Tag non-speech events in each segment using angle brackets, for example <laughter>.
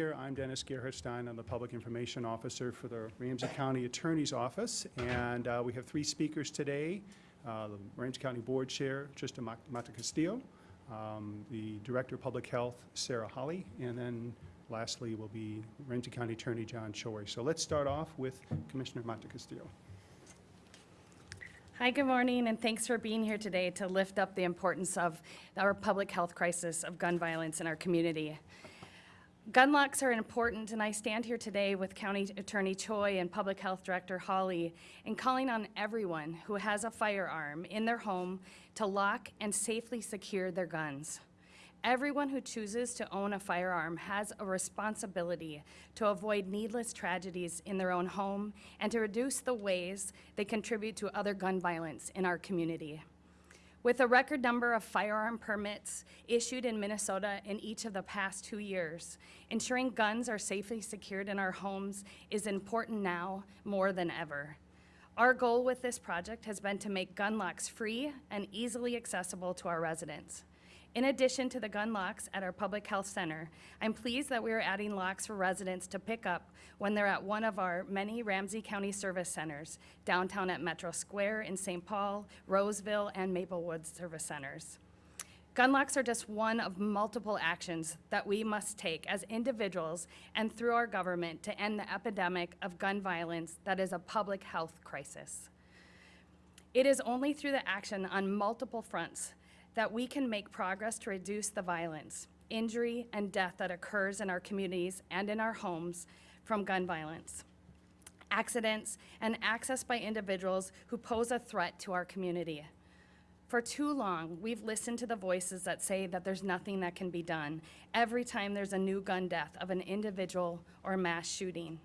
here. I'm Dennis Gerhardstein. I'm the Public Information Officer for the Ramsey County Attorney's Office. And uh, we have three speakers today. Uh, The Ramsey County Board Chair, Trista Mata Castillo, um, the Director of Public Health, Sara Hollie, and then lastly will be Ramsey County Attorney John Choi. So let's start off with Commissioner Mata Castillo. Hi, good morning, and thanks for being here today to lift up the importance of our public health crisis of gun violence in our community. Gun locks are important, and I stand here today with County Attorney Choi and Public Health Director Hollie in calling on everyone who has a firearm in their home to lock and safely secure their guns. Everyone who chooses to own a firearm has a responsibility to avoid needless tragedies in their own home and to reduce the ways they contribute to other gun violence in our community. With a record number of firearm permits issued in Minnesota in each of the past two years, ensuring guns are safely secured in our homes is important now more than ever. Our goal with this project has been to make gun locks free and easily accessible to our residents. In addition to the gun locks at our Public Health Center, I'm pleased that we are adding locks for residents to pick up when they're at one of our many Ramsey County Service Centers, downtown at Metro Square in St. Paul, Roseville, and Maplewood Service Centers. Gun locks are just one of multiple actions that we must take as individuals and through our government to end the epidemic of gun violence that is a public health crisis. It is only through the action on multiple fronts that we can make progress to reduce the violence, injury, and death that occurs in our communities and in our homes from gun violence, accidents, and access by individuals who pose a threat to our community. For too long, we've listened to the voices that say that there's nothing that can be done every time there's a new gun death of an individual or mass shooting.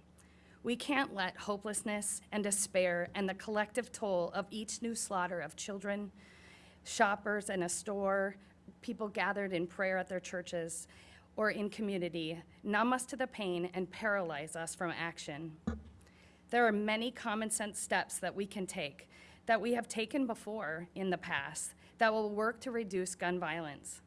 We can't let hopelessness and despair and the collective toll of each new slaughter of children, shoppers in a store, people gathered in prayer at their churches, or in community, numb us to the pain and paralyze us from action. There are many common sense steps that we can take, that we have taken before in the past, that will work to reduce gun violence.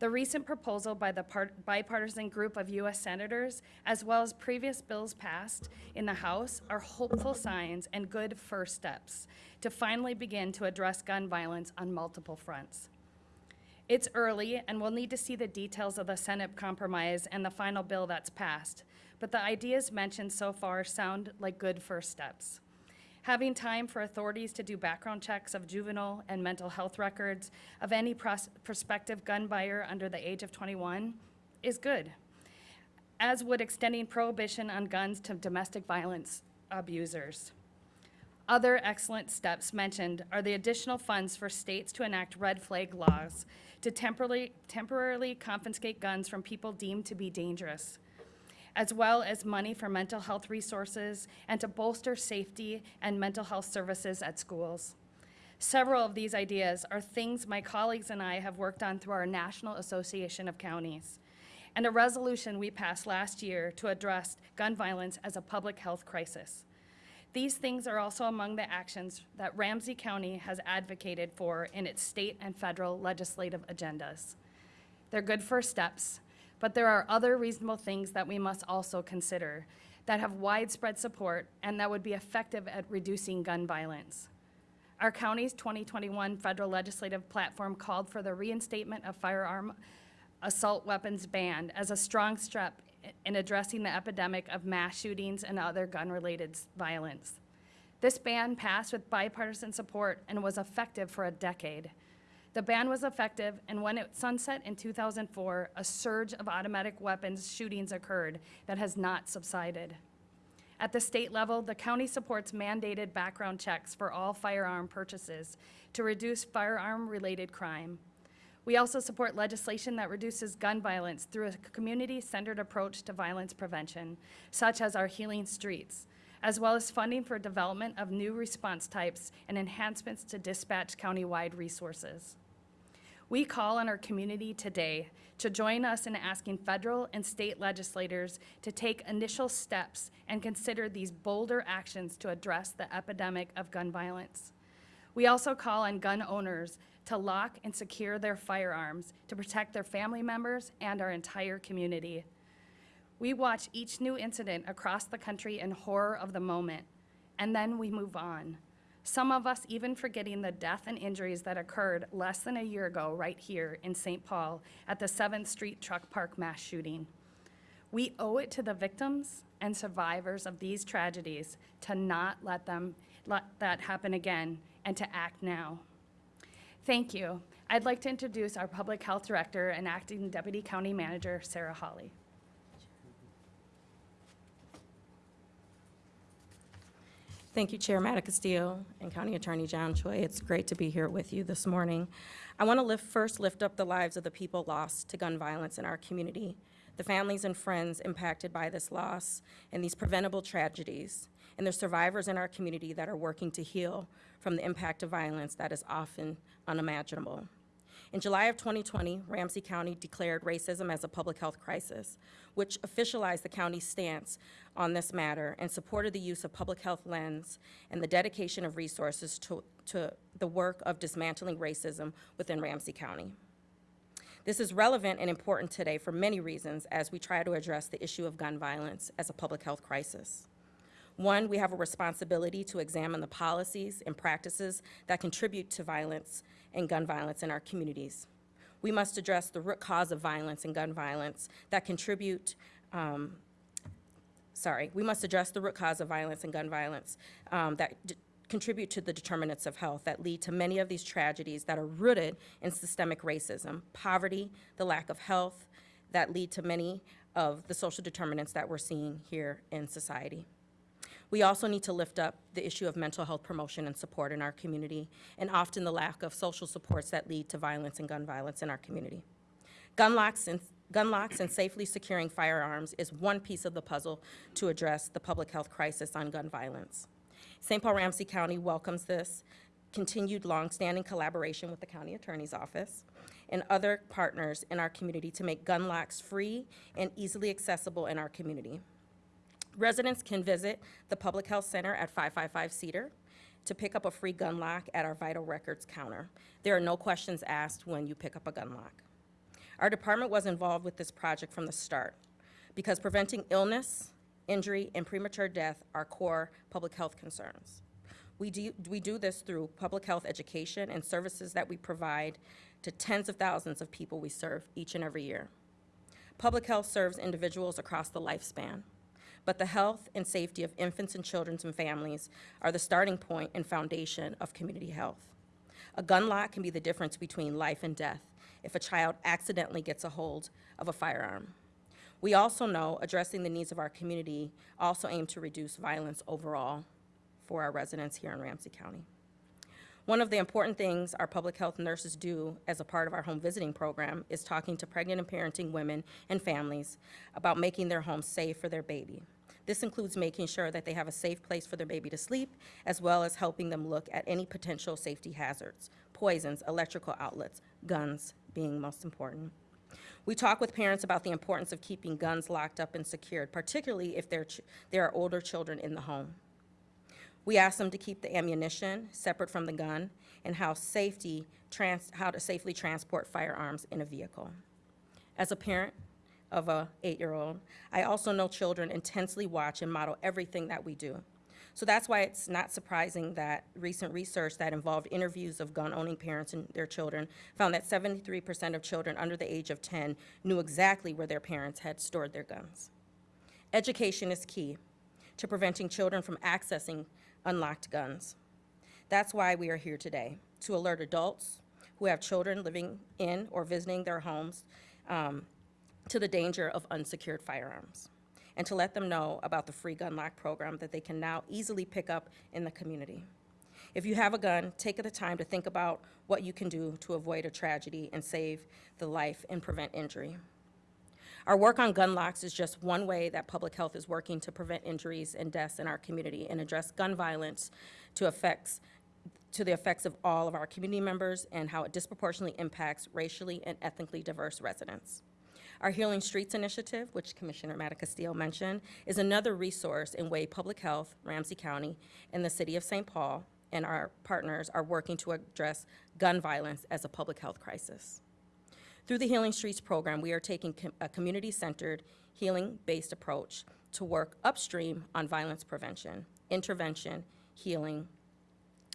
The recent proposal by the part- bipartisan group of U.S. senators, as well as previous bills passed in the House, are hopeful signs and good first steps to finally begin to address gun violence on multiple fronts. It's early, and we'll need to see the details of the Senate compromise and the final bill that's passed, but the ideas mentioned so far sound like good first steps. Having time for authorities to do background checks of juvenile and mental health records of any pros- prospective gun buyer under the age of 21 is good, as would extending prohibition on guns to domestic violence abusers. Other excellent steps mentioned are the additional funds for states to enact red flag laws to temporarily, temporarily confiscate guns from people deemed to be dangerous, as well as money for mental health resources and to bolster safety and mental health services at schools. Several of these ideas are things my colleagues and I have worked on through our National Association of Counties and a resolution we passed last year to address gun violence as a public health crisis. These things are also among the actions that Ramsey County has advocated for in its state and federal legislative agendas. They're good first steps, but there are other reasonable things that we must also consider that have widespread support and that would be effective at reducing gun violence. Our county's 2021 federal legislative platform called for the reinstatement of firearm assault weapons ban as a strong step in addressing the epidemic of mass shootings and other gun-related violence. This ban passed with bipartisan support and was effective for a decade. The ban was effective, and when it sunset in 2004, a surge of automatic weapons shootings occurred that has not subsided. At the state level, the county supports mandated background checks for all firearm purchases to reduce firearm-related crime. We also support legislation that reduces gun violence through a community-centered approach to violence prevention, such as our Healing Streets, as well as funding for development of new response types and enhancements to dispatch countywide resources. We call on our community today to join us in asking federal and state legislators to take initial steps and consider these bolder actions to address the epidemic of gun violence. We also call on gun owners to lock and secure their firearms to protect their family members and our entire community. We watch each new incident across the country in horror of the moment, and then we move on. Some of us even forgetting the death and injuries that occurred less than a year ago right here in St. Paul at the 7th Street Truck Park mass shooting. We owe it to the victims and survivors of these tragedies to not let them, let that happen again and to act now. Thank you. I'd like to introduce our Public Health Director and Acting Deputy County Manager, Sara Hollie. Thank you, Chair Mata Castillo and County Attorney John Choi. It's great to be here with you this morning. I want to lift, first lift up the lives of the people lost to gun violence in our community, the families and friends impacted by this loss and these preventable tragedies, and the survivors in our community that are working to heal from the impact of violence that is often unimaginable. In July of 2020, Ramsey County declared racism as a public health crisis, which officialized the county's stance on this matter and supported the use of public health lens and the dedication of resources to, to the work of dismantling racism within Ramsey County. This is relevant and important today for many reasons as we try to address the issue of gun violence as a public health crisis. One, we have a responsibility to examine the policies and practices that contribute to violence and gun violence in our communities. We must address the root cause of violence and gun violence that contribute, um, sorry, we must address the root cause of violence and gun violence um, that contribute to the determinants of health that lead to many of these tragedies that are rooted in systemic racism, poverty, the lack of health, that lead to many of the social determinants that we're seeing here in society. We also need to lift up the issue of mental health promotion and support in our community, and often the lack of social supports that lead to violence and gun violence in our community. Gun locks and, gun locks and safely securing firearms is one piece of the puzzle to address the public health crisis on gun violence. St. Paul Ramsey County welcomes this continued longstanding collaboration with the county attorney's office and other partners in our community to make gun locks free and easily accessible in our community. Residents can visit the Public Health Center at 555 Cedar to pick up a free gun lock at our vital records counter. There are no questions asked when you pick up a gun lock. Our department was involved with this project from the start because preventing illness, injury, and premature death are core public health concerns. We do, we do this through public health education and services that we provide to tens of thousands of people we serve each and every year. Public health serves individuals across the lifespan, but the health and safety of infants and children and families are the starting point and foundation of community health. A gun lock can be the difference between life and death if a child accidentally gets a hold of a firearm. We also know addressing the needs of our community also aim to reduce violence overall for our residents here in Ramsey County. One of the important things our public health nurses do as a part of our home visiting program is talking to pregnant and parenting women and families about making their home safe for their baby. This includes making sure that they have a safe place for their baby to sleep, as well as helping them look at any potential safety hazards, poisons, electrical outlets, guns being most important. We talk with parents about the importance of keeping guns locked up and secured, particularly if there, there are older children in the home. We ask them to keep the ammunition separate from the gun and how safety, trans, how to safely transport firearms in a vehicle. As a parent of a eight-year-old, I also know children intensely watch and model everything that we do. So that's why it's not surprising that recent research that involved interviews of gun-owning parents and their children found that 73% of children under the age of 10 knew exactly where their parents had stored their guns. Education is key to preventing children from accessing unlocked guns. That's why we are here today, to alert adults who have children living in or visiting their homes um, to the danger of unsecured firearms, and to let them know about the free gun lock program that they can now easily pick up in the community. If you have a gun, take the time to think about what you can do to avoid a tragedy and save the life and prevent injury. Our work on gun locks is just one way that public health is working to prevent injuries and deaths in our community and address gun violence to effects, to the effects of all of our community members and how it disproportionately impacts racially and ethnically diverse residents. Our Healing Streets Initiative, which Commissioner Mata Castillo mentioned, is another resource in way Public Health, Ramsey County, and the City of St. Paul and our partners are working to address gun violence as a public health crisis. Through the Healing Streets program, we are taking com- a community-centered, healing-based approach to work upstream on violence prevention, intervention, healing,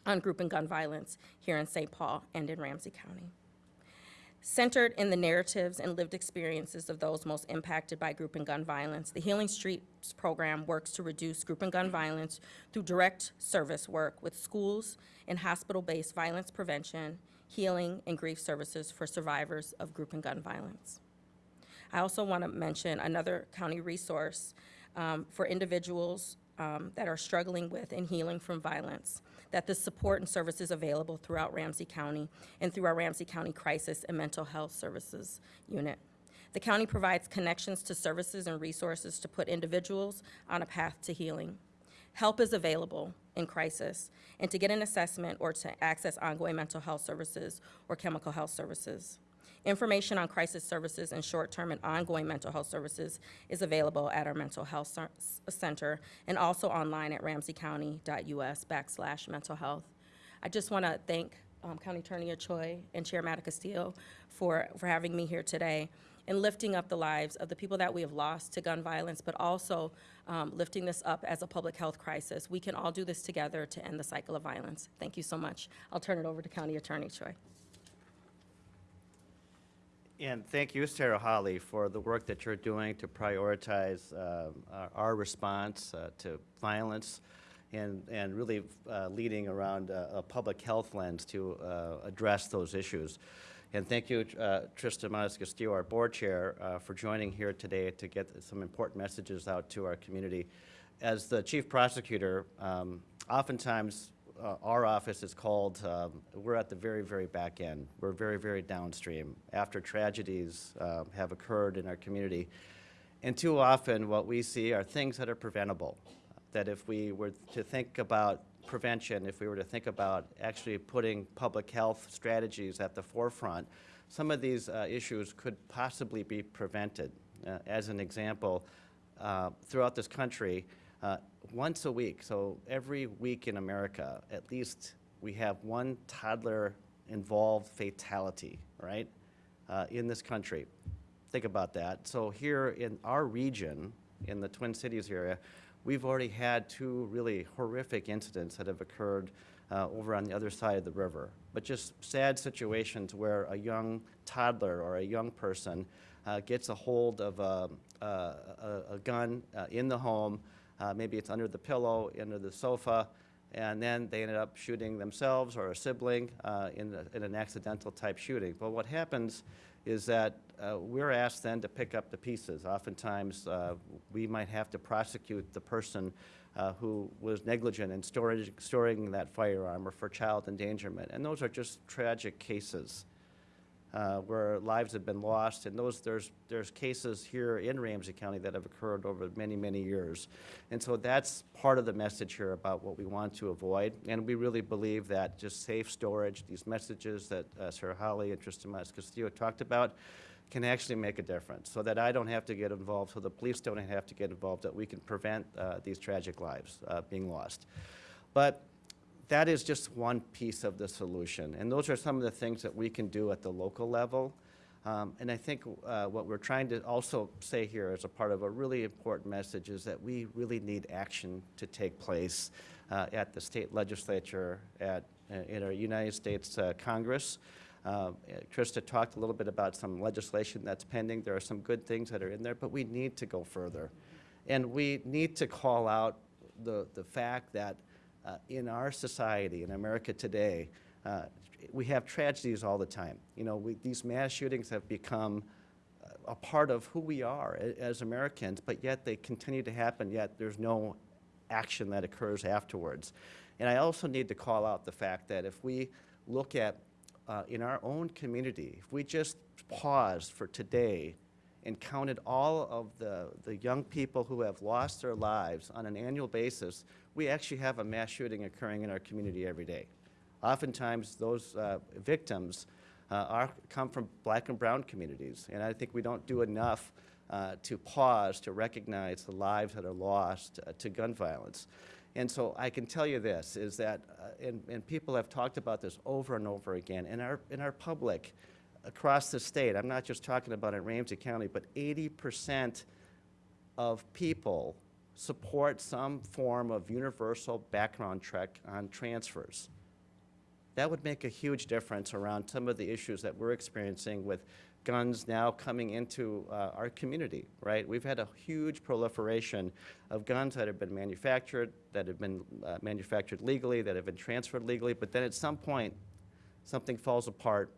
on group and gun violence here in St. Paul and in Ramsey County. Centered in the narratives and lived experiences of those most impacted by group and gun violence, the Healing Streets program works to reduce group and gun violence through direct service work with schools and hospital-based violence prevention, healing, and grief services for survivors of group and gun violence. I also want to mention another county resource um, for individuals um, that are struggling with and healing from violence, that the support and services available throughout Ramsey County and through our Ramsey County Crisis and Mental Health Services Unit. The county provides connections to services and resources to put individuals on a path to healing. Help is available in crisis, and to get an assessment or to access ongoing mental health services or chemical health services. Information on crisis services and short-term and ongoing mental health services is available at our mental health center and also online at ramseycounty.us backslash mental health. I just want to thank um, County Attorney Choi and Chair Mata Castillo for, for having me here today and lifting up the lives of the people that we have lost to gun violence, but also um, lifting this up as a public health crisis. We can all do this together to end the cycle of violence. Thank you so much. I'll turn it over to County Attorney Choi. And thank you, Sara Hollie, for the work that you're doing to prioritize um, our- response uh, to violence and, and really uh, leading around a, public health lens to uh, address those issues. And thank you, uh, Trista Monas Castillo, our board chair, uh, for joining here today to get some important messages out to our community. As the chief prosecutor, um, oftentimes uh, our office is called, um, we're at the very, very back end. We're very, very downstream after tragedies um, have occurred in our community. And too often, what we see are things that are preventable. That if we were to think about prevention, if we were to think about actually putting public health strategies at the forefront, some of these uh, issues could possibly be prevented. Uh, as an example, uh, throughout this country, uh, once a week, so every week in America, at least we have one toddler involved fatality, right, uh, in this country. Think about that. So here in our region, in the Twin Cities area, we've already had two really horrific incidents that have occurred uh, over on the other side of the river. But just sad situations where a young toddler or a young person uh, gets a hold of a, a, a, gun uh, in the home, uh, maybe it's under the pillow, under the sofa, and then they ended up shooting themselves or a sibling uh, in, the, in an accidental type shooting. But what happens is that uh, we're asked then to pick up the pieces. Oftentimes, uh, we might have to prosecute the person uh, who was negligent in storage, storing that firearm or for child endangerment. And those are just tragic cases uh, where lives have been lost. And those, there's, there's cases here in Ramsey County that have occurred over many, many years. And so that's part of the message here about what we want to avoid. And we really believe that just safe storage, these messages that uh, Sara Hollie and Tristan Mas Castillo talked about, can actually make a difference so that I don't have to get involved, so the police don't have to get involved, that we can prevent uh, these tragic lives uh, being lost. But that is just one piece of the solution. And those are some of the things that we can do at the local level. Um, and I think uh, what we're trying to also say here as a part of a really important message is that we really need action to take place uh, at the state legislature, at, uh, in our United States uh, Congress. Uh, Trista talked a little bit about some legislation that's pending. There are some good things that are in there, but we need to go further. And we need to call out the, the fact that in our society, in America today, uh, we have tragedies all the time. You know, we, these mass shootings have become a part of who we are as Americans, but yet they continue to happen, yet there's no action that occurs afterwards. And I also need to call out the fact that if we look at, uh, in our own community, if we just pause for today and counted all of the, the young people who have lost their lives on an annual basis, we actually have a mass shooting occurring in our community every day. Oftentimes, those uh, victims uh, are, come from black and brown communities, and I think we don't do enough uh, to pause to recognize the lives that are lost uh, to gun violence. And so I can tell you this, is that, uh, and, and people have talked about this over and over again, in our, in our public, across the state, I'm not just talking about in Ramsey County, but 80% of people support some form of universal background check on transfers. That would make a huge difference around some of the issues that we're experiencing with guns now coming into uh, our community, right? We've had a huge proliferation of guns that have been manufactured, that have been uh, manufactured legally, that have been transferred legally, but then at some point, something falls apart,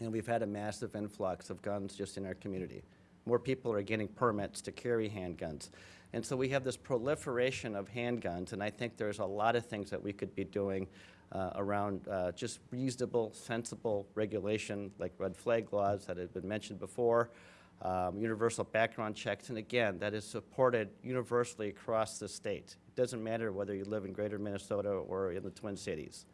and we've had a massive influx of guns just in our community. More people are getting permits to carry handguns. And so we have this proliferation of handguns, and I think there's a lot of things that we could be doing uh, around uh, just reasonable, sensible regulation, like red flag laws that have been mentioned before, um, universal background checks, and again, that is supported universally across the state. It doesn't matter whether you live in greater Minnesota or in the Twin Cities.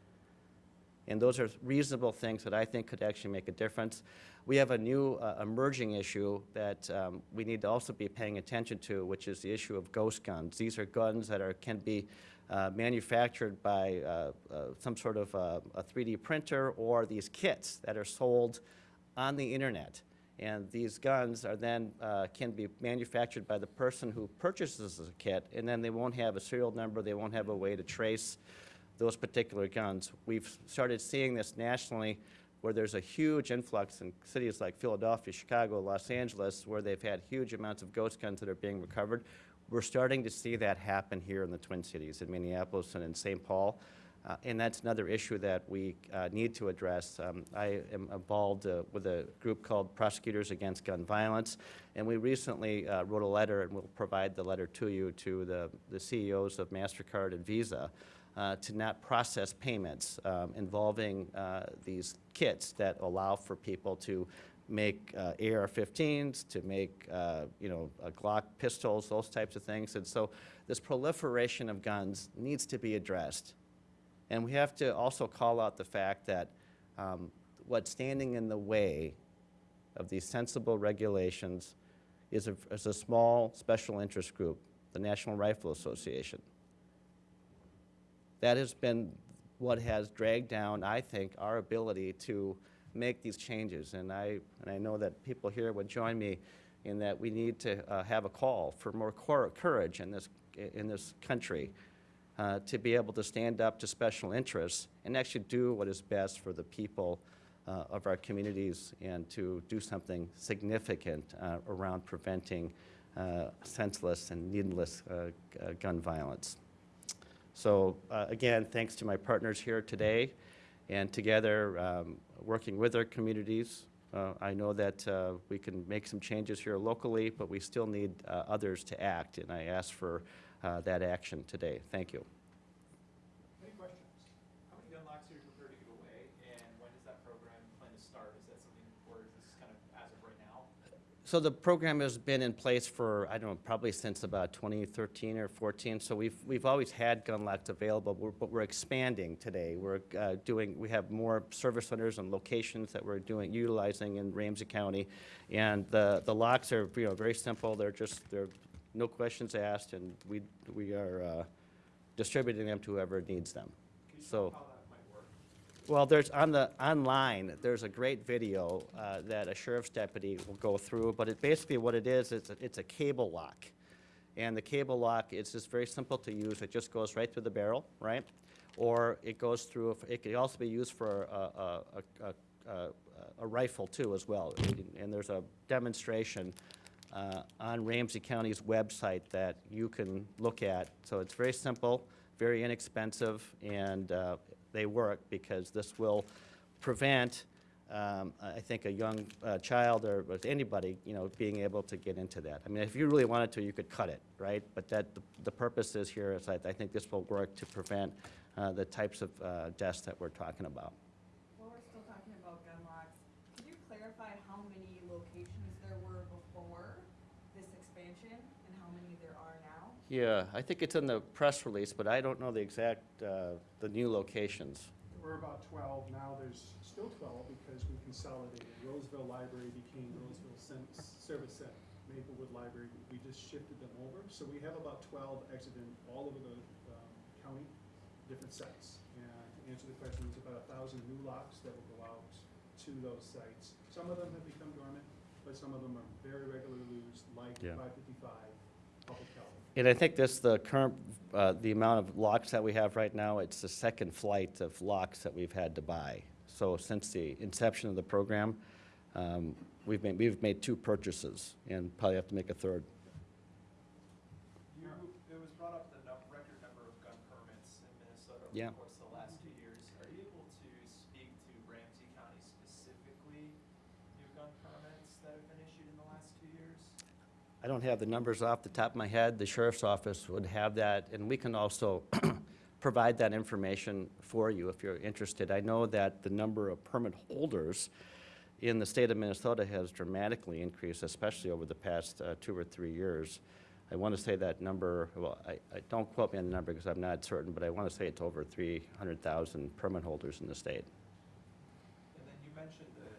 And those are reasonable things that I think could actually make a difference. We have a new uh, emerging issue that um, we need to also be paying attention to, which is the issue of ghost guns. These are guns that are, can be uh, manufactured by uh, uh, some sort of uh, a 3D printer or these kits that are sold on the internet. And these guns are then, uh, can be manufactured by the person who purchases the kit, and then they won't have a serial number, they won't have a way to trace those particular guns. We've started seeing this nationally where there's a huge influx in cities like Philadelphia, Chicago, Los Angeles, where they've had huge amounts of ghost guns that are being recovered. We're starting to see that happen here in the Twin Cities, in Minneapolis and in St. Paul. Uh, and that's another issue that we uh, need to address. Um, I am involved uh, with a group called Prosecutors Against Gun Violence, and we recently uh, wrote a letter, and we'll provide the letter to you, to the, the CEOs of MasterCard and Visa, uh, to not process payments um, involving uh, these kits that allow for people to make uh, AR-15s, to make, uh, you know, Glock pistols, those types of things. And so this proliferation of guns needs to be addressed. And we have to also call out the fact that um, what's standing in the way of these sensible regulations is a, is a small special interest group, the National Rifle Association. That has been what has dragged down, I think, our ability to make these changes. And I, and I know that people here would join me in that we need to uh, have a call for more courage in this, in this country uh, to be able to stand up to special interests and actually do what is best for the people uh, of our communities and to do something significant uh, around preventing uh, senseless and needless uh, gun violence. So uh, again, thanks to my partners here today, and together, um, working with our communities, uh, I know that uh, we can make some changes here locally, but we still need uh, others to act, and I ask for uh, that action today. Thank you. Any questions? How many gun locks are you prepared to give away, and when does that program plan to start? Is that something, or is this kind of as of right now? So the program has been in place for, I don't know, probably since about 2013 or 14. So we've, we've always had gun locks available, but we're- but we're expanding today. We're uh, doing, we have more service centers and locations that we're doing, utilizing in Ramsey County. And the, the locks are, you know, very simple. They're just, they're no questions asked, and we, we are uh, distributing them to whoever needs them. So. tell how that might work? Well, there's, on the, online, there's a great video uh, that a sheriff's deputy will go through, but it, basically what it is, it's, a- it's a cable lock. And the cable lock, is just very simple to use, it just goes right through the barrel, right? Or it goes through, it could also be used for a, a, a, a, a rifle too as well. And there's a demonstration uh, on Ramsey County's website that you can look at. So it's very simple, very inexpensive, and uh, they work because this will prevent, um, I think, a young uh, child or anybody, you know, being able to get into that. I mean, if you really wanted to, you could cut it, right? But that, the- the purpose is here is I I think this will work to prevent uh, the types of uh, deaths that we're talking about. While we're still talking about gun locks, could you clarify how many locations there were before this expansion and how many there are now? Yeah, I think it's in the press release, but I don't know the exact, uh, the new locations. We're about 12, now there's still 12 because we consolidated. Roseville Library became Roseville Cen- Service Center. Maplewood Library, we just shifted them over. So we have about 12 exiting all over the um, county, different sites. And to answer the question, there's about a 1,000 new locks that will go out to those sites. Some of them have become dormant, but some of them are very regularly used, like Yeah. 555 public health. And I think this, the current, uh, the amount of locks that we have right now, it's the second flight of locks that we've had to buy. So since the inception of the program, um, we've made, we've made two purchases and probably have to make a third. You, it was brought up the record number of gun permits in Minnesota Yeah. the course of the last two years. Are you able to speak to Ramsey County specifically, new gun permits that have been issued in the last two years? I don't have the numbers off the top of my head. The sheriff's office would have that, and we can also <clears throat> provide that information for you if you're interested. I know that the number of permit holders in the state of Minnesota has dramatically increased, especially over the past uh, two or three years. I want to say that number, well, I, I, don't quote me on the number because I'm not certain, but I want to say it's over 300,000 permit holders in the state. And then you mentioned the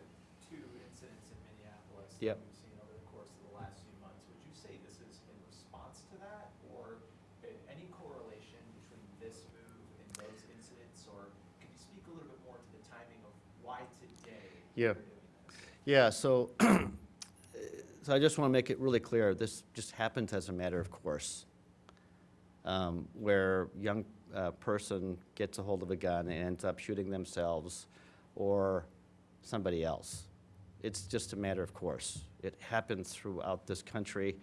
two incidents in Minneapolis Yep. that we've seen over the course of the last few months. Would you say this is in response to that, or a- any correlation between this move and those incidents? Or can you speak a little bit more to the timing of why today Yeah. Yeah, so, <clears throat> so I just want to make it really clear, this just happens as a matter of course. Um, Where young uh, person gets a hold of a gun and ends up shooting themselves or somebody else. It's just a matter of course. It happens throughout this country.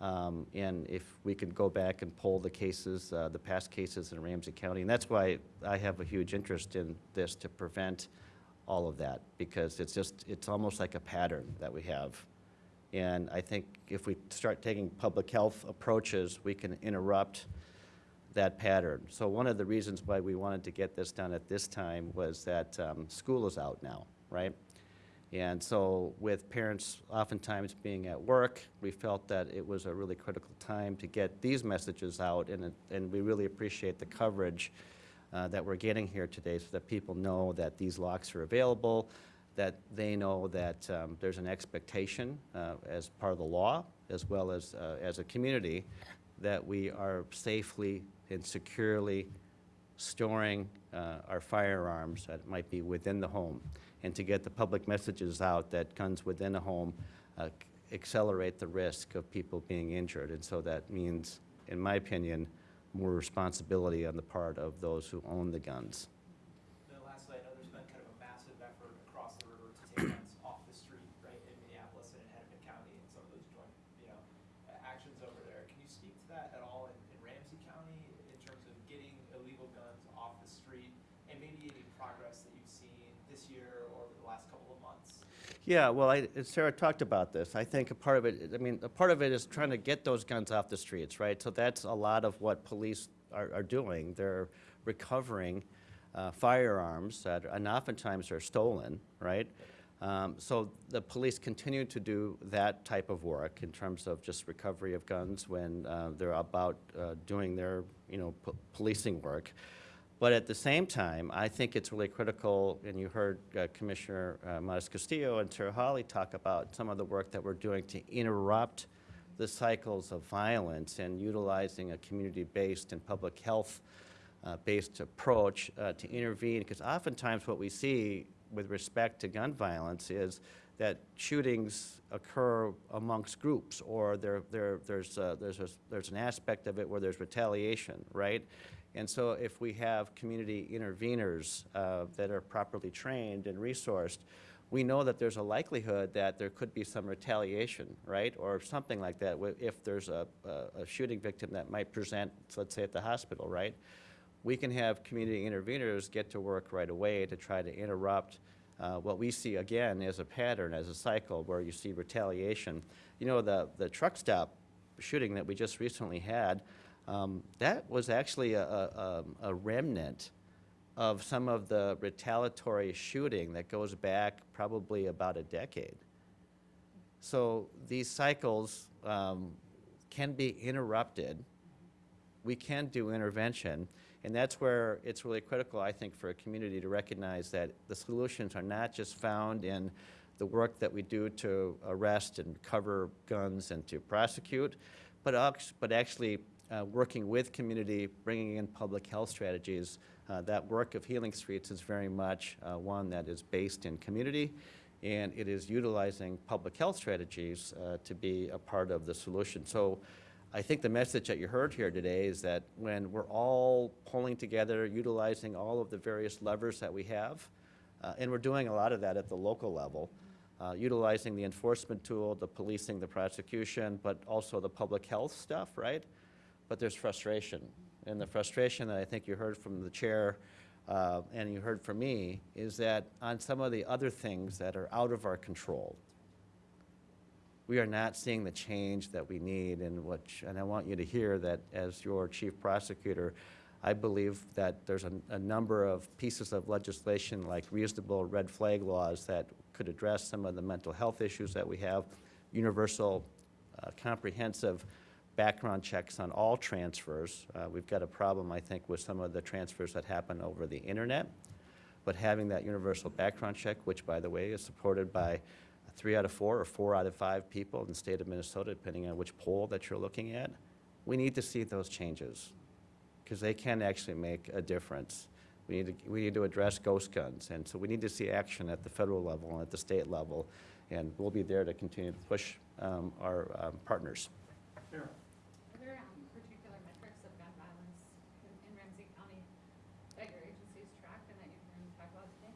Um, And if we could go back and pull the cases, uh, the past cases in Ramsey County, and that's why I have a huge interest in this to prevent all of that, because it's just, it's almost like a pattern that we have. And I think if we start taking public health approaches, we can interrupt that pattern. So one of the reasons why we wanted to get this done at this time was that um, school is out now, right? And so with parents oftentimes being at work, we felt that it was a really critical time to get these messages out, and, and we really appreciate the coverage uh, that we're getting here today so that people know that these locks are available, that they know that um, there's an expectation uh, as part of the law, as well as, uh, as a community, that we are safely and securely storing uh, our firearms that might be within the home, and to get the public messages out that guns within a home uh, accelerate the risk of people being injured. And so that means, in my opinion, more responsibility on the part of those who own the guns. Then lastly, I know there's been kind of a massive effort across the river to take guns off the street, right, in Minneapolis and in Hennepin County and some of those joint, you know, a- actions over there. Can you speak to that at all in, in Ramsey County in terms of getting illegal guns off the street? And maybe any progress that you've seen this year or over the last couple of months? Yeah, well, I, Sarah talked about this. I think a part of it, I mean, a part of it is trying to get those guns off the streets, right? So that's a lot of what police are, are doing. They're recovering uh, firearms that, and oftentimes are stolen, right? Um, So the police continue to do that type of work in terms of just recovery of guns when uh, they're about uh, doing their, you know, po- policing work. But at the same time, I think it's really critical, and you heard uh, Commissioner uh, Castillo and Hollie talk about some of the work that we're doing to interrupt the cycles of violence and utilizing a community-based and public health-based approach uh, to intervene. Because oftentimes what we see with respect to gun violence is that shootings occur amongst groups, or there, there, there's, uh, there's, a, there's an aspect of it where there's retaliation, right? And so if we have community interveners uh, that are properly trained and resourced, we know that there's a likelihood that there could be some retaliation, right? Or something like that, if there's a, a- a shooting victim that might present, let's say at the hospital, right? We can have community interveners get to work right away to try to interrupt uh, what we see again as a pattern, as a cycle where you see retaliation. You know, the, the truck stop shooting that we just recently had, um, that was actually a, a, a remnant of some of the retaliatory shooting that goes back probably about a decade. So these cycles um, can be interrupted. We can do intervention, and that's where it's really critical, I think, for a community to recognize that the solutions are not just found in the work that we do to arrest and cover guns and to prosecute, but, but actually uh, working with community, bringing in public health strategies. Uh, That work of Healing Streets is very much uh, one that is based in community, and it is utilizing public health strategies uh, to be a part of the solution. So I think the message that you heard here today is that when we're all pulling together, utilizing all of the various levers that we have, uh, and we're doing a lot of that at the local level, uh, utilizing the enforcement tool, the policing, the prosecution, but also the public health stuff, right? But there's frustration. And the frustration that I think you heard from the chair uh, and you heard from me is that on some of the other things that are out of our control, we are not seeing the change that we need and what, and I want you to hear that as your chief prosecutor, I believe that there's a, a number of pieces of legislation like reasonable red flag laws that could address some of the mental health issues that we have, universal uh, comprehensive background checks on all transfers. Uh, We've got a problem, I think, with some of the transfers that happen over the internet. But having that universal background check, which, by the way, is supported by three out of four or four out of five people in the state of Minnesota, depending on which poll that you're looking at, we need to see those changes because they can actually make a difference. We need to, we need to address ghost guns, and so we need to see action at the federal level and at the state level, and we'll be there to continue to push um, our um, partners. Are there um, particular metrics of gun violence in in Ramsey County that your agencies track and that you can talk about today?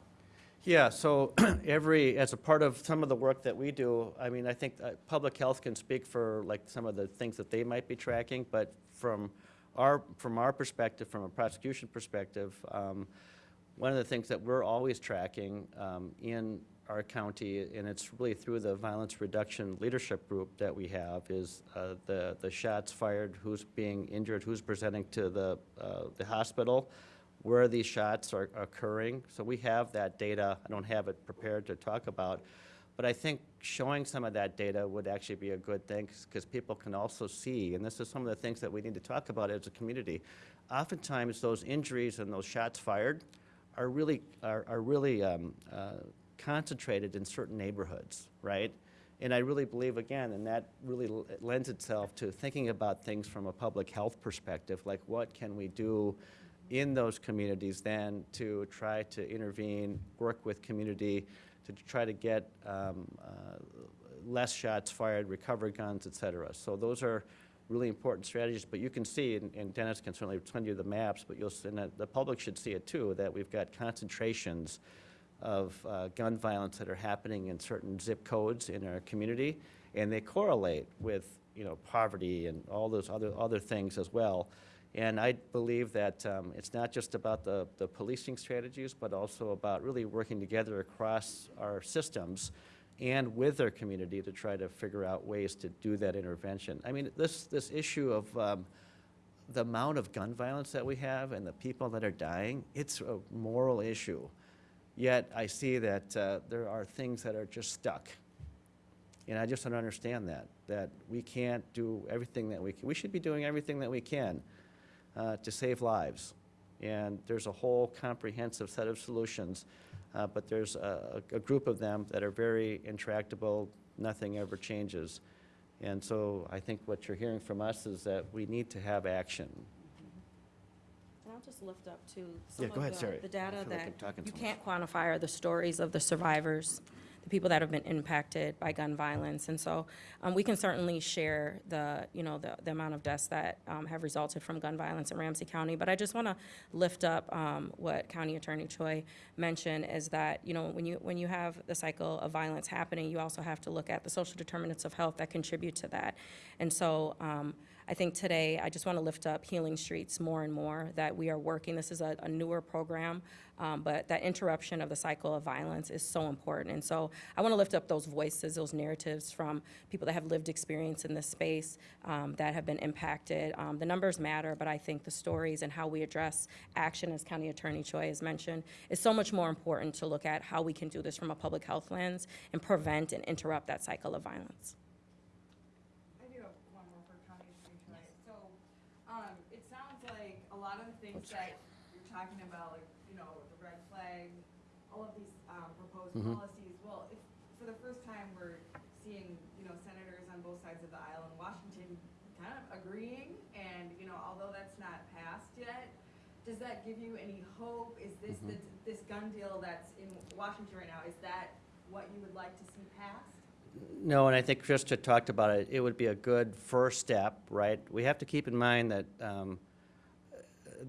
Yeah, so <clears throat> every, as a part of some of the work that we do, I mean, I think uh, public health can speak for like some of the things that they might be tracking, but from our, from our perspective, from a prosecution perspective, um, one of the things that we're always tracking um, in our county, and it's really through the violence reduction leadership group that we have, is uh, the, the shots fired, who's being injured, who's presenting to the, uh, the hospital, where these shots are occurring. So we have that data. I don't have it prepared to talk about. But I think showing some of that data would actually be a good thing because people can also see, and this is some of the things that we need to talk about as a community. Oftentimes, those injuries and those shots fired are really, are, are really um, uh, concentrated in certain neighborhoods, right? And I really believe, again, and that really lends itself to thinking about things from a public health perspective, like what can we do in those communities then to try to intervene, work with community, to try to get um, uh, less shots fired, recover guns, et cetera. So those are really important strategies, but you can see, and- and Dennis can certainly send you the maps, but you'll, and the- the public should see it too, that we've got concentrations of uh, gun violence that are happening in certain zip codes in our community, and they correlate with, you know, poverty and all those other, other things as well. And I believe that um, it's not just about the, the policing strategies, but also about really working together across our systems and with our community to try to figure out ways to do that intervention. I mean, this, this issue of um, the amount of gun violence that we have and the people that are dying, it's a moral issue. Yet I see that uh, there are things that are just stuck. And I just don't understand that, that we can't do everything that we can. We should be doing everything that we can uh, to save lives. And there's a whole comprehensive set of solutions, uh, but there's a, a group of them that are very intractable, nothing ever changes. And so I think what you're hearing from us is that we need to have action. And I'll just lift up to Yeah, some go of ahead, the- Sari. the data feel like that you too can't quantify are the stories of the survivors, the people that have been impacted by gun violence. And so um, we can certainly share the, you know, the, the amount of deaths that um, have resulted from gun violence in Ramsey County. But I just want to lift up um, what County Attorney Choi mentioned is that, you know, when you, when you have the cycle of violence happening, you also have to look at the social determinants of health that contribute to that. And so um, I think today, I just want to lift up Healing Streets more and more, that we are working, this is a, a newer program, um, but that interruption of the cycle of violence is so important. And so I want to lift up those voices, those narratives from people that have lived experience in this space, um, that have been impacted. Um, the numbers matter, but I think the stories and how we address action, as County Attorney Choi has mentioned, is so much more important to look at how we can do this from a public health lens and prevent and interrupt that cycle of violence. I do have one more for County Attorney Choi. So, um, it sounds like a lot of the things that you're talking about, like, you know, the red flag, all of these, um, proposed Mhm. policies, well, if, for the first time, we're seeing, you know, senators on both sides of the aisle in Washington kind of agreeing, and, you know, although that's not passed yet, does that give you any hope? Is this, the this gun deal that's in Washington right now, is that what you would like to see passed? No, and I think Trista talked about it, it would be a good first step, right? We have to keep in mind that um,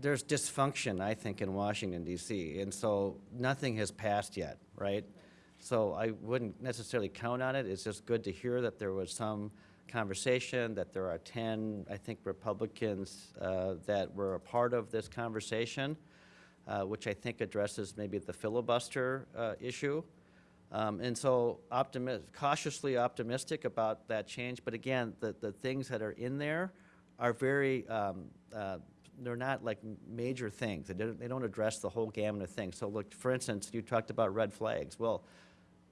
there's dysfunction, I think, in Washington DC, and so nothing has passed yet, right? So I wouldn't necessarily count on it, it's just good to hear that there was some conversation, that there are 10, I think, Republicans uh, that were a part of this conversation, uh, which I think addresses maybe the filibuster uh, issue. Um, And so optimi- cautiously optimistic about that change, but again, the, the things that are in there are very, um, uh, they're not like major things. They don't, they don't address the whole gamut of things. So look, for instance, you talked about red flags. Well,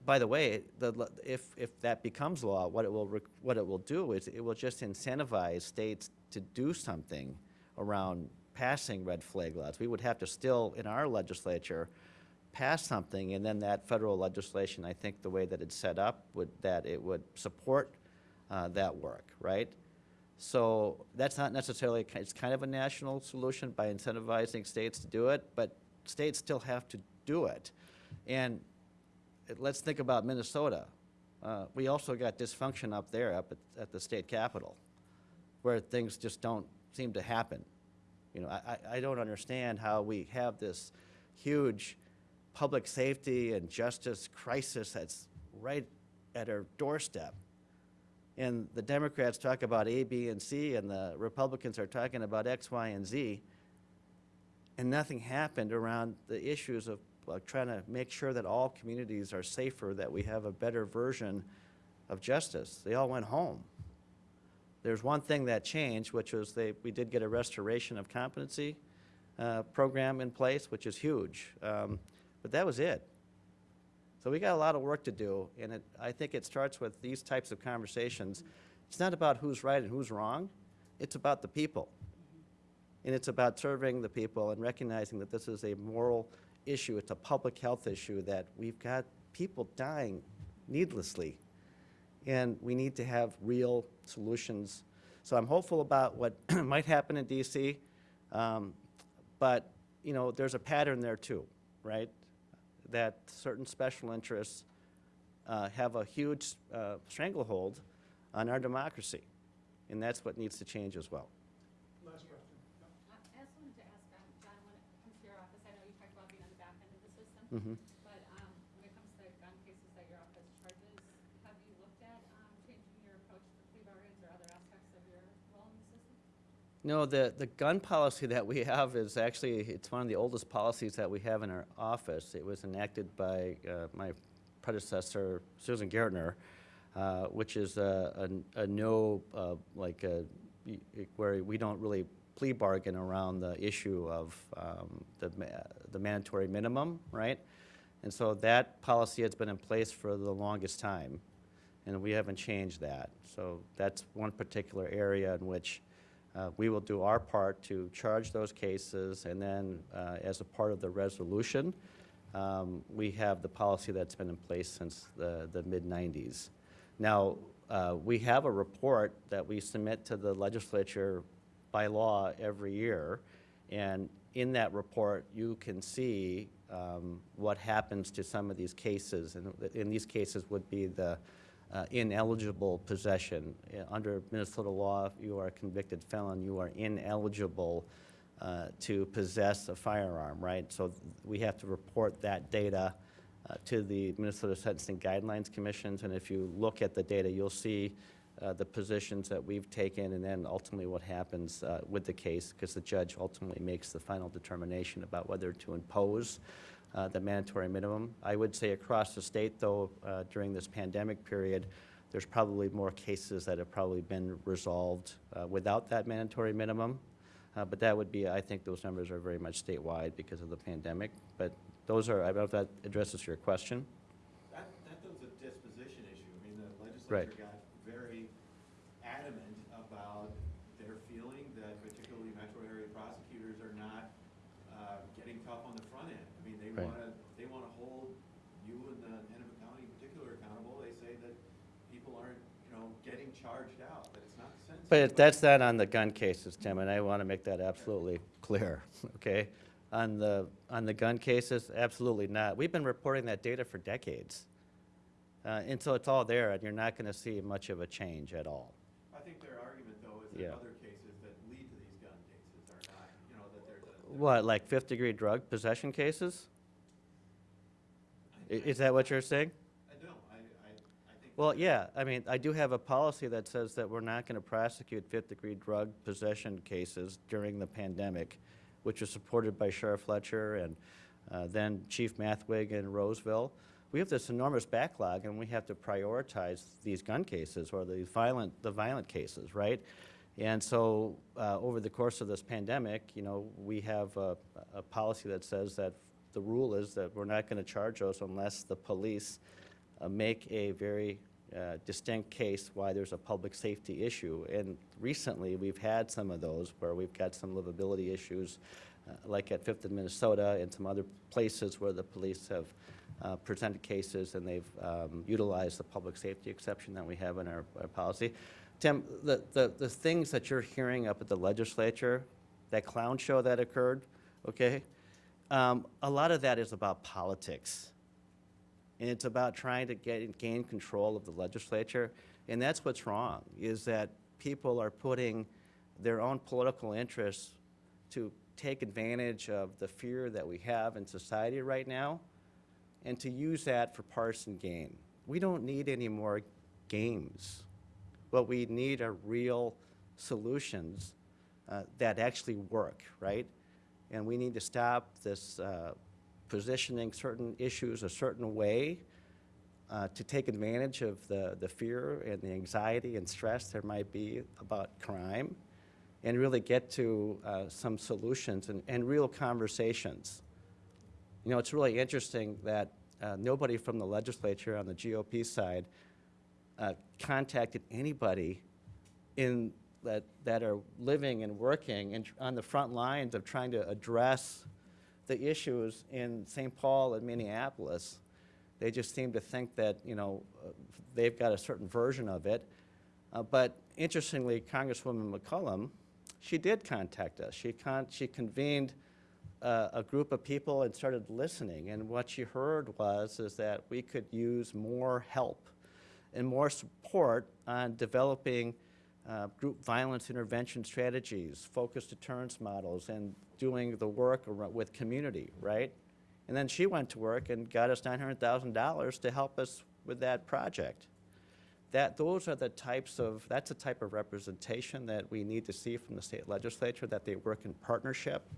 by the way, the, if, if that becomes law, what it will, what it will do is it will just incentivize states to do something around passing red flag laws. We would have to still, in our legislature, pass something, and then that federal legislation, I think the way that it's set up, would, that it would support uh, that work, right? So that's not necessarily, it's kind of a national solution by incentivizing states to do it, but states still have to do it. And let's think about Minnesota. Uh, We also got dysfunction up there, up at, at the state capitol, where things just don't seem to happen. You know, I- I don't understand how we have this huge public safety and justice crisis that's right at our doorstep. And the Democrats talk about A, B, and C, and the Republicans are talking about X, Y, and Z. And nothing happened around the issues of trying to make sure that all communities are safer, that we have a better version of justice. They all went home. There's one thing that changed, which was they, we did get a restoration of competency uh, program in place, which is huge. Um, But that was it. So we got a lot of work to do, and it, I think it starts with these types of conversations. It's not about who's right and who's wrong, it's about the people. And it's about serving the people and recognizing that this is a moral issue, it's a public health issue, that we've got people dying needlessly. And we need to have real solutions. So I'm hopeful about what <clears throat> might happen in DC. um, But, you know, there's a pattern there too, right? That certain special interests uh, have a huge uh, stranglehold on our democracy. And that's what needs to change as well. Last question. I I also wanted to ask, um, John, when it comes to your office, I know you talked about being on the back end of the system, Mhm. but um, when it comes to gun cases that your office charges, have you looked at um, changing your approach to plea bargains or other aspects of your role in the system? No, the, the gun policy <laughs> that we have is actually, it's one of the oldest policies that we have in our office. It was enacted by uh, my predecessor, Susan Gaertner, uh, which is a, a, a no, uh, like, a, where we don't really plea bargain around the issue of um, the, the mandatory minimum, right? And so that policy has been in place for the longest time, and we haven't changed that. So that's one particular area in which uh, we will do our part to charge those cases, and then uh, as a part of the resolution, um, we have the policy that's been in place since the, the mid-'90s. Now, uh, we have a report that we submit to the legislature by law every year, and in that report, you can see um, what happens to some of these cases, and in these cases would be the uh, ineligible possession. Uh, Under Minnesota law, if you are a convicted felon, you are ineligible uh, to possess a firearm, right? So we have to report that data uh, to the Minnesota Sentencing Guidelines Commissions, and if you look at the data, you'll see uh, the positions that we've taken, and then ultimately what happens uh, with the case, because the judge ultimately makes the final determination about whether to impose uh, the mandatory minimum. I would say across the state, though, uh, during this pandemic period, there's probably more cases that have probably been resolved uh, without that mandatory minimum. Uh, But that would be, I think those numbers are very much statewide because of the pandemic. But those are, I don't know if that addresses your question. That, that was a disposition issue. I mean, the Right. legislature got very adamant about their feeling that particularly metro area prosecutors are not, uh, getting tough on the front end. I mean, they Right. wanna, they wanna hold you and the Hennepin County in particular accountable. They say that people aren't, you know, getting charged out, that it's not sensitive. But that's not on the gun cases, Tim, and I want to make that absolutely clear, <laughs> okay? On the, on the gun cases, absolutely not. We've been reporting that data for decades. Uh, And so it's all there, and you're not going to see much of a change at all. I think their argument, though, is Yeah. that other cases that lead to these gun cases are not, you know, that there's a. What, like fifth-degree drug possession cases? Is that what you're saying? I don't, I, I, I think. Well, yeah, I mean, I do have a policy that says that we're not going to prosecute fifth-degree drug possession cases during the pandemic, which was supported by Sheriff Fletcher and uh, then Chief Mathwig in Roseville. We have this enormous backlog, and we have to prioritize these gun cases or the violent, the violent cases, right? And so, uh, over the course of this pandemic, you know, we have a, a policy that says that the rule is that we're not going to charge those unless the police make a very uh, distinct case why there's a public safety issue. And recently, we've had some of those where we've got some livability issues, uh, like at Fifth and Minnesota and some other places where the police have uh, presented cases and they've um, utilized the public safety exception that we have in our, our policy. Tim, the, the, the things that you're hearing up at the legislature, that clown show that occurred, okay? Um, a lot of that is about politics. And it's about trying to get, gain control of the legislature. And that's what's wrong, is that people are putting their own political interests to take advantage of the fear that we have in society right now and to use that for partisan gain. We don't need any more games. What we need are real solutions uh, that actually work, right? And we need to stop this uh, positioning certain issues a certain way uh, to take advantage of the, the fear and the anxiety and stress there might be about crime and really get to uh, some solutions and, and real conversations. You know, it's really interesting that uh, nobody from the legislature on the GOP side uh, contacted anybody in that, that are living and working and on the front lines of trying to address the issues in St. Paul and Minneapolis. They just seem to think that, you know, they've got a certain version of it. Uh, but interestingly, Congresswoman McCollum, she did contact us. She, con- she convened uh, a group of people and started listening. And what she heard was is that we could use more help and more support on developing uh, group violence intervention strategies, focused deterrence models, and doing the work with community, right? And then she went to work and got us $900,000 to help us with that project. That, those are the types of, that's the type of representation that we need to see from the state legislature, that they work in partnership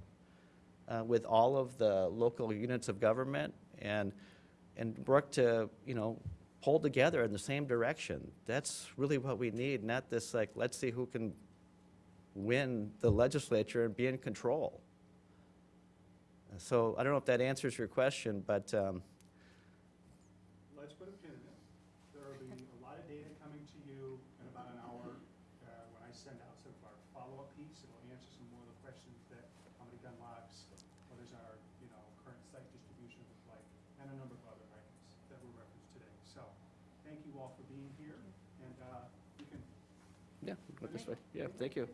uh, with all of the local units of government and, and work to, you know, pull together in the same direction. That's really what we need, not this like, let's see who can win the legislature and be in control. So I don't know if that answers your question, but um, Let's put a pin in it. There will be a lot of data coming to you in about an hour uh, when I send out some of our follow-up piece. It'll answer some more of the questions that, how many gun locks, what is our, you know, current site distribution look like, and a number of other items that were referenced today. So, thank you all for being here, and uh, you can yeah, go this way. Yeah, thank you.